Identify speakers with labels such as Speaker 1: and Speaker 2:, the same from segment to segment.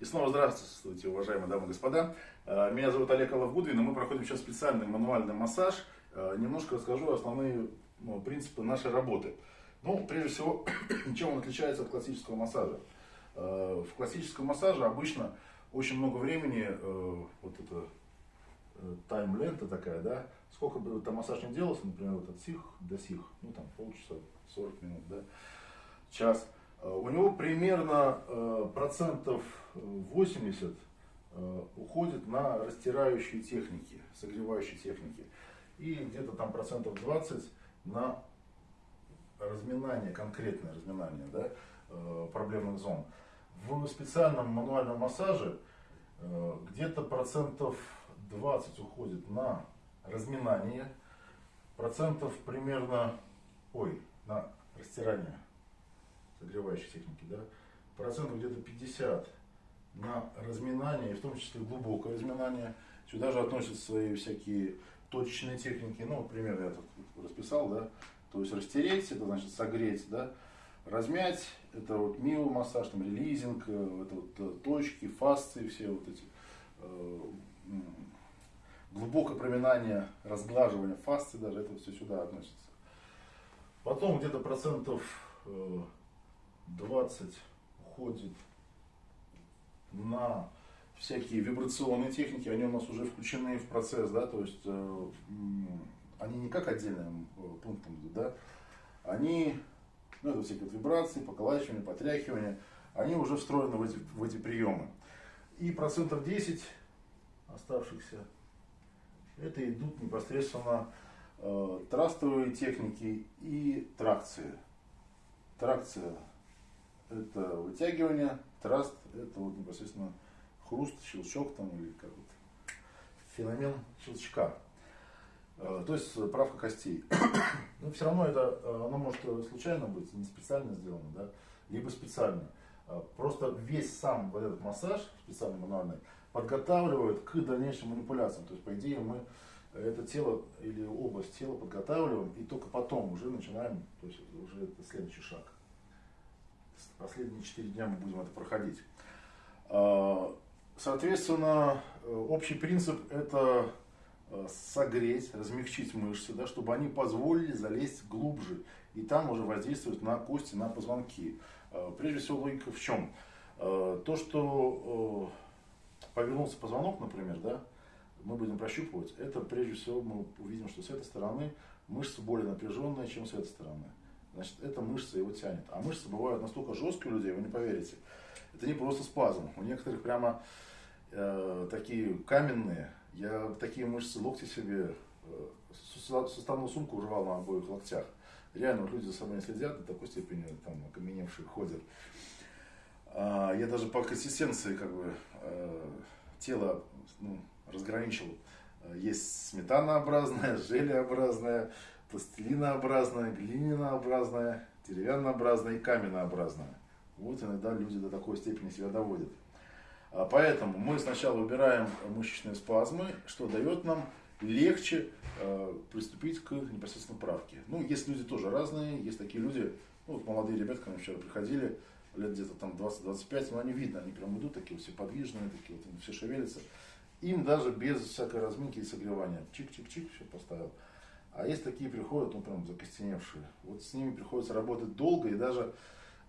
Speaker 1: И снова здравствуйте, уважаемые дамы и господа. Э, меня зовут Олег Алавгудвин, и мы проходим сейчас специальный мануальный массаж. Э, немножко расскажу основные ну, принципы нашей работы. Ну, прежде всего, чем он отличается от классического массажа. Э, в классическом массаже обычно очень много времени, вот это тайм-лента такая, да, сколько бы там массаж не делался, например, вот от сих до сих, ну там полчаса, 40 минут, да, час – у него примерно э, процентов 80 э, уходит на растирающие техники, согревающие техники. И где-то там процентов 20 на разминание, конкретное разминание да, проблемных зон. В специальном мануальном массаже где-то процентов 20 уходит на разминание, процентов примерно, ой, на растирание согревающей техники, да, процентов где-то 50 на разминание, и в том числе глубокое разминание. Сюда же относятся свои всякие точечные техники. Ну, например, я тут расписал, да, то есть растереть, это значит согреть, да, размять, это вот миомассаж, там релизинг, э, это вот э, точки, фасции, все вот эти э, глубокое проминание, разглаживание фасции даже, это все сюда относится. Потом где-то процентов 20 уходит на всякие вибрационные техники, они у нас уже включены в процесс, да, то есть э, они не как отдельным э, пунктом да, они, ну, это всякие вибрации, поколачивания, потряхивания, они уже встроены в эти, в эти приемы. И процентов 10 оставшихся, это идут непосредственно э, трастовые техники и тракции. Тракция это вытягивание, траст, это вот непосредственно хруст, щелчок там или как вот феномен щелчка. Э, то есть правка костей. Но все равно это, э, оно может случайно быть, не специально сделано, да, либо специально. Э, просто весь сам вот этот массаж, специальный мануальный, подготавливает к дальнейшим манипуляциям. То есть, по идее, мы это тело или область тела подготавливаем, и только потом уже начинаем, то есть уже это следующий шаг последние 4 дня мы будем это проходить. А, соответственно, общий принцип это а, согреть, размягчить мышцы, да, чтобы они позволили залезть глубже и там уже воздействовать на кости, на позвонки. А, прежде всего логика в чем? То, что повернулся позвонок, например, да, мы будем прощупывать, это прежде всего мы увидим, что с этой стороны мышцы более напряженные, чем с этой стороны значит, эта мышца его тянет. А мышцы бывают настолько жесткие у людей, вы не поверите. Это не просто спазм. У некоторых прямо э, такие каменные. Я такие мышцы локти себе, э, суставную сумку уживал на обоих локтях. Реально, вот люди за собой не следят до такой степени, там, окаменевшие ходят. А, я даже по консистенции, как бы, э, тело ну, разграничил. Есть сметанообразное, желеобразное, пластилинообразная, глинянообразная, деревяннообразная и каменнообразная. Вот иногда люди до такой степени себя доводят. А поэтому мы сначала убираем мышечные спазмы, что дает нам легче э, приступить к непосредственно правке. Ну, есть люди тоже разные, есть такие люди, ну, вот молодые ребята, ко мне вчера приходили, лет где-то там 20-25, но они видно, они прям идут такие все подвижные, такие вот, все шевелятся. Им даже без всякой разминки и согревания, чик-чик-чик, все поставил. А есть такие приходят, ну прям закостеневшие. Вот с ними приходится работать долго и даже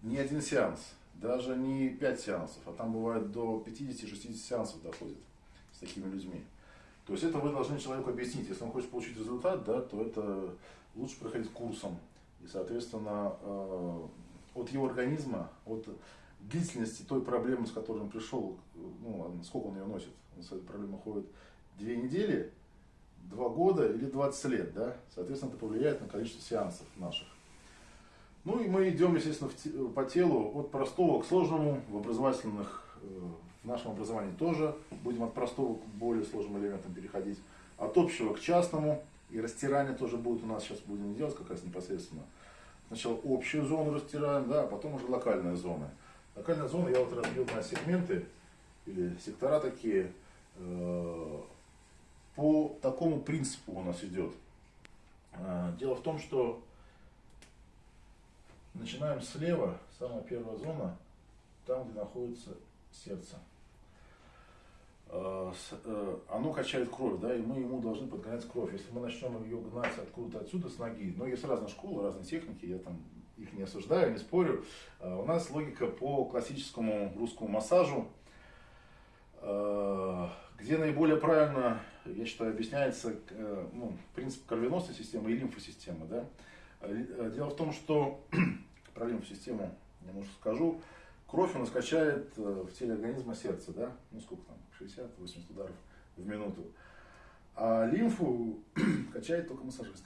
Speaker 1: не один сеанс, даже не пять сеансов, а там бывает до 50-60 сеансов доходит с такими людьми. То есть это вы должны человеку объяснить. Если он хочет получить результат, да, то это лучше проходить курсом. И, соответственно, э, от его организма, от длительности той проблемы, с которой он пришел, ну, сколько он ее носит, он с этой проблемой ходит две недели, два года или 20 лет, да, соответственно, это повлияет на количество сеансов наших. Ну и мы идем, естественно, в, по телу от простого к сложному, в образовательных, э, в нашем образовании тоже будем от простого к более сложным элементам переходить, от общего к частному, и растирание тоже будет у нас, сейчас будем делать как раз непосредственно. Сначала общую зону растираем, да, а потом уже локальные зоны. Локальная зона я вот разбил на сегменты, или сектора такие, э, по такому принципу у нас идет. А, дело в том, что начинаем слева, самая первая зона, там, где находится сердце. э, э, оно качает кровь, да, и мы ему должны подгонять кровь. Если мы начнем ее гнать откуда-то отсюда с ноги, но есть разные школы, разные техники, я там их не осуждаю, не спорю. Э, у нас логика по классическому русскому массажу, где наиболее правильно, я считаю, объясняется ну, принцип кровеносной системы и лимфосистемы. Да? Дело в том, что про лимфосистему немножко скажу. Кровь у нас качает э, в теле организма сердце, да? Ну сколько там, 60-80 ударов в минуту. А лимфу качает только массажист.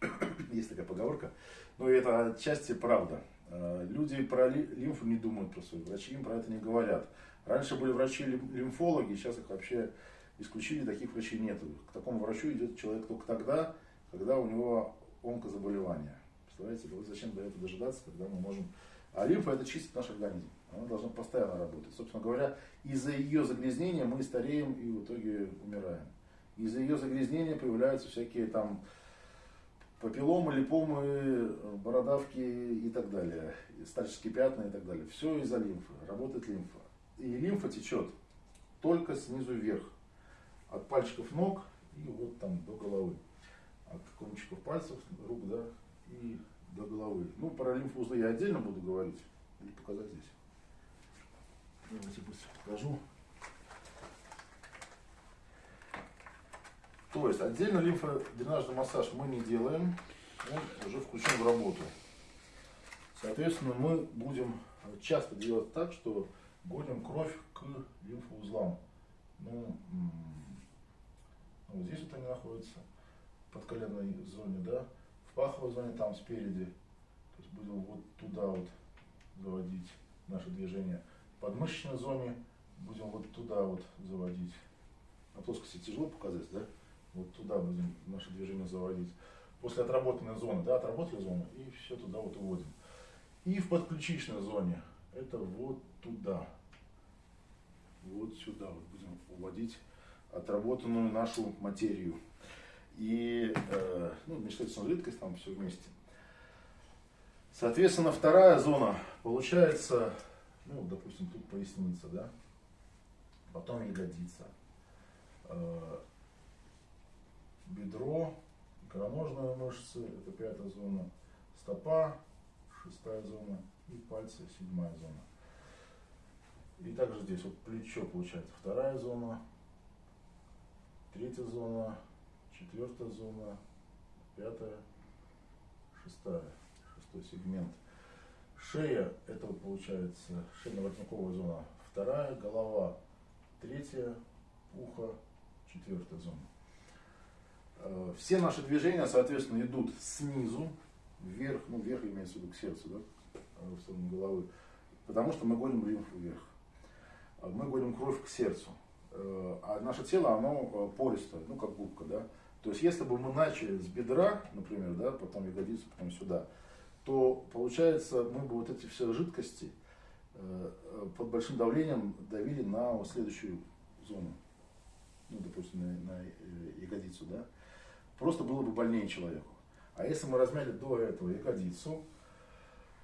Speaker 1: Есть такая поговорка. Но это отчасти правда. Э, люди про лимфу не думают про свою, врачи им про это не говорят. Раньше были врачи-лимфологи, сейчас их вообще исключили, таких врачей нет. К такому врачу идет человек только тогда, когда у него онкозаболевание. Представляете, вот зачем до этого дожидаться, когда мы можем а лимфа это чистит наш организм. Она должна постоянно работать. Собственно говоря, из-за ее загрязнения мы стареем и в итоге умираем. Из-за ее загрязнения появляются всякие там папилломы, липомы, бородавки и так далее, старческие пятна и так далее. Все из-за лимфы, работает лимфа. И лимфа течет только снизу вверх, от пальчиков ног и вот там до головы. От кончиков пальцев, рук, да, и до головы. Ну, про лимфоузлы я отдельно буду говорить или показать здесь. Давайте быстро покажу. То есть отдельно лимфодренажный массаж мы не делаем, он уже включен в работу. Соответственно, мы будем часто делать так, что гоним кровь к лимфоузлам. Ну, вот здесь вот они находятся, под коленной зоне, да паховой зоне там спереди. То есть будем вот туда вот заводить наше движение. В подмышечной зоне будем вот туда вот заводить. На плоскости тяжело показать, да? Вот туда будем наше движение заводить. После отработанной зоны, да, отработали зону, и все туда вот уводим. И в подключичной зоне, это вот туда. Вот сюда вот будем уводить отработанную нашу материю и э, ну, мечтательная жидкость, там все вместе. Соответственно, вторая зона получается, ну, допустим, тут поясница, да, потом ягодица, э, бедро, икроножная мышцы, это пятая зона, стопа, шестая зона и пальцы, седьмая зона. И также здесь вот плечо получается вторая зона, третья зона, четвертая зона, пятая, шестая, шестой сегмент. Шея, это получается шейно-воротниковая зона, вторая, голова, третья, ухо, четвертая зона. Э, все наши движения, соответственно, идут снизу вверх, ну вверх имеется в виду к сердцу, да, э, в сторону головы, потому что мы гоним лимфу вверх. Э, мы гоним кровь к сердцу. А наше тело, оно пористое, ну как губка, да. То есть, если бы мы начали с бедра, например, да, потом ягодицу, потом сюда, то получается, мы бы вот эти все жидкости э, под большим давлением давили на следующую зону, ну, допустим, на, на э, ягодицу, да, просто было бы больнее человеку. А если мы размяли до этого ягодицу,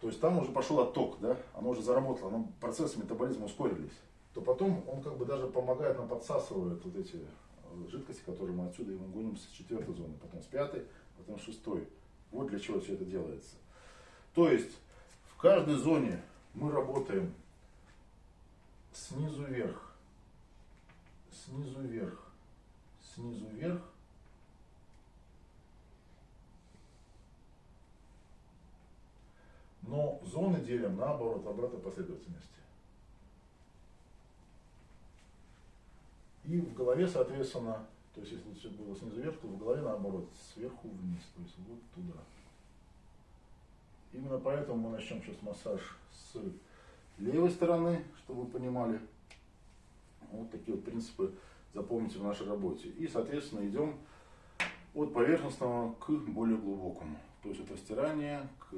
Speaker 1: то есть там уже пошел отток, да, оно уже заработало, оно, процессы метаболизма ускорились, то потом он как бы даже помогает нам подсасывает вот эти жидкости, которые мы отсюда ему гоним с четвертой зоны, потом с пятой, потом с шестой. Вот для чего все это делается. То есть в каждой зоне мы работаем снизу вверх, снизу вверх, снизу вверх, но зоны делим наоборот, обратной последовательности. И в голове, соответственно, то есть если все было снизу вверх, то в голове наоборот, сверху вниз, то есть вот туда. Именно поэтому мы начнем сейчас массаж с левой стороны, чтобы вы понимали. Вот такие вот принципы запомните в нашей работе. И, соответственно, идем от поверхностного к более глубокому. То есть это стирание к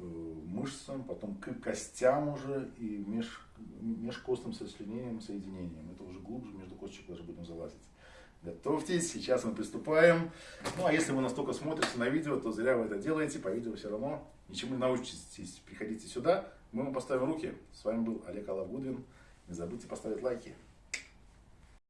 Speaker 1: Э, мышцам, потом к костям уже и меж, межкостным сочленением, соединением. Это глубже, между косточек даже будем залазить. Готовьтесь, сейчас мы приступаем. Ну а если вы настолько смотрите на видео, то зря вы это делаете, по видео все равно ничему не научитесь. Приходите сюда, мы вам поставим руки. С вами был Олег Алавгудвин Не забудьте поставить лайки.